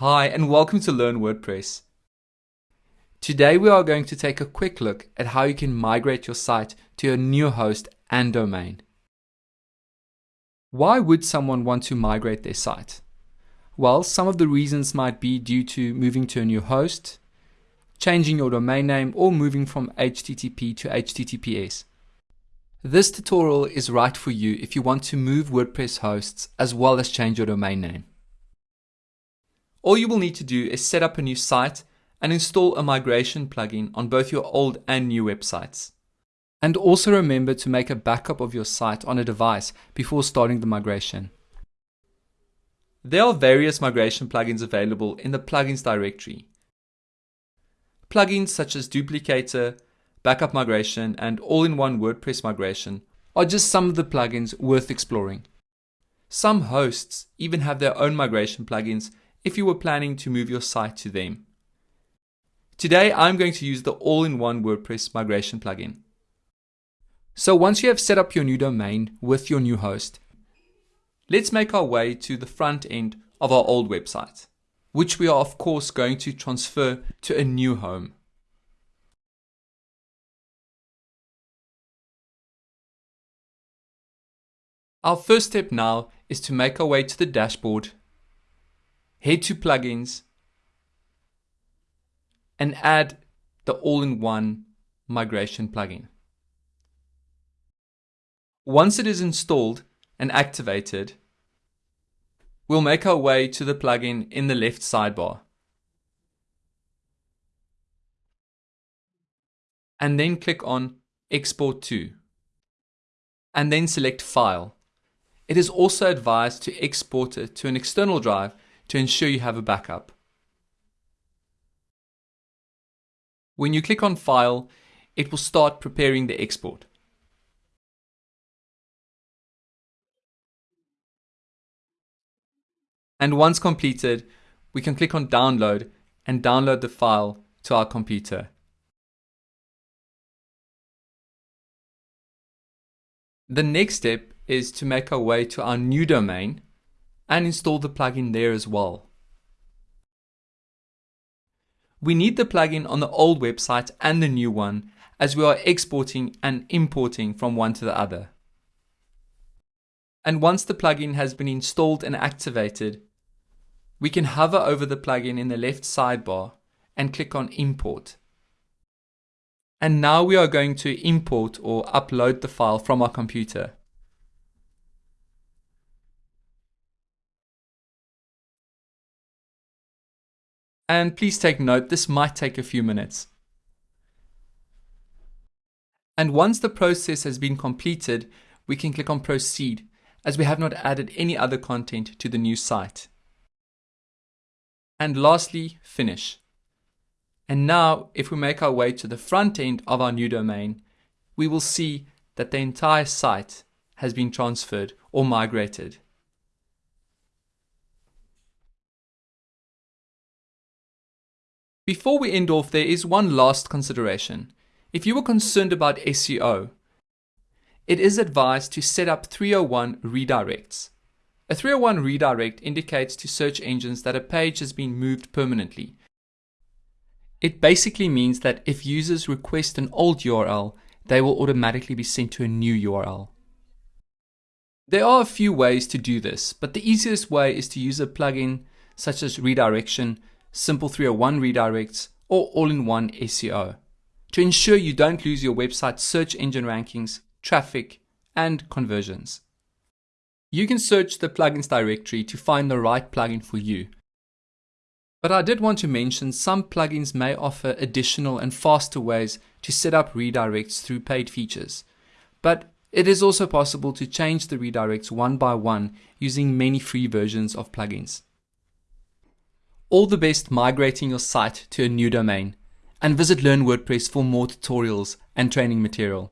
Hi and welcome to Learn WordPress. Today we are going to take a quick look at how you can migrate your site to a new host and domain. Why would someone want to migrate their site? Well, some of the reasons might be due to moving to a new host, changing your domain name, or moving from HTTP to HTTPS. This tutorial is right for you if you want to move WordPress hosts as well as change your domain name. All you will need to do is set up a new site and install a migration plugin on both your old and new websites. And also remember to make a backup of your site on a device before starting the migration. There are various migration plugins available in the plugins directory. Plugins such as Duplicator, Backup Migration, and All-in-One WordPress Migration are just some of the plugins worth exploring. Some hosts even have their own migration plugins if you were planning to move your site to them. Today, I'm going to use the all-in-one WordPress migration plugin. So once you have set up your new domain with your new host, let's make our way to the front end of our old website, which we are of course going to transfer to a new home. Our first step now is to make our way to the dashboard head to plugins and add the all-in-one migration plugin. Once it is installed and activated, we'll make our way to the plugin in the left sidebar. And then click on Export to, and then select File. It is also advised to export it to an external drive to ensure you have a backup. When you click on File, it will start preparing the export. And once completed, we can click on Download and download the file to our computer. The next step is to make our way to our new domain and install the plugin there as well. We need the plugin on the old website and the new one as we are exporting and importing from one to the other. And once the plugin has been installed and activated, we can hover over the plugin in the left sidebar and click on import. And now we are going to import or upload the file from our computer. And please take note, this might take a few minutes. And once the process has been completed, we can click on proceed as we have not added any other content to the new site. And lastly, finish. And now if we make our way to the front end of our new domain, we will see that the entire site has been transferred or migrated. Before we end off, there is one last consideration. If you are concerned about SEO, it is advised to set up 301 redirects. A 301 redirect indicates to search engines that a page has been moved permanently. It basically means that if users request an old URL, they will automatically be sent to a new URL. There are a few ways to do this, but the easiest way is to use a plugin such as redirection simple 301 redirects, or all-in-one SEO to ensure you don't lose your website's search engine rankings, traffic, and conversions. You can search the plugins directory to find the right plugin for you. But I did want to mention some plugins may offer additional and faster ways to set up redirects through paid features. But it is also possible to change the redirects one by one using many free versions of plugins. All the best migrating your site to a new domain and visit Learn WordPress for more tutorials and training material.